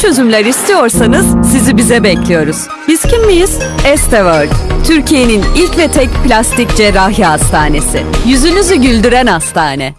çözümler istiyorsanız sizi bize bekliyoruz. Biz kim miyiz? Esteworld. Türkiye'nin ilk ve tek plastik cerrahi hastanesi. Yüzünüzü güldüren hastane.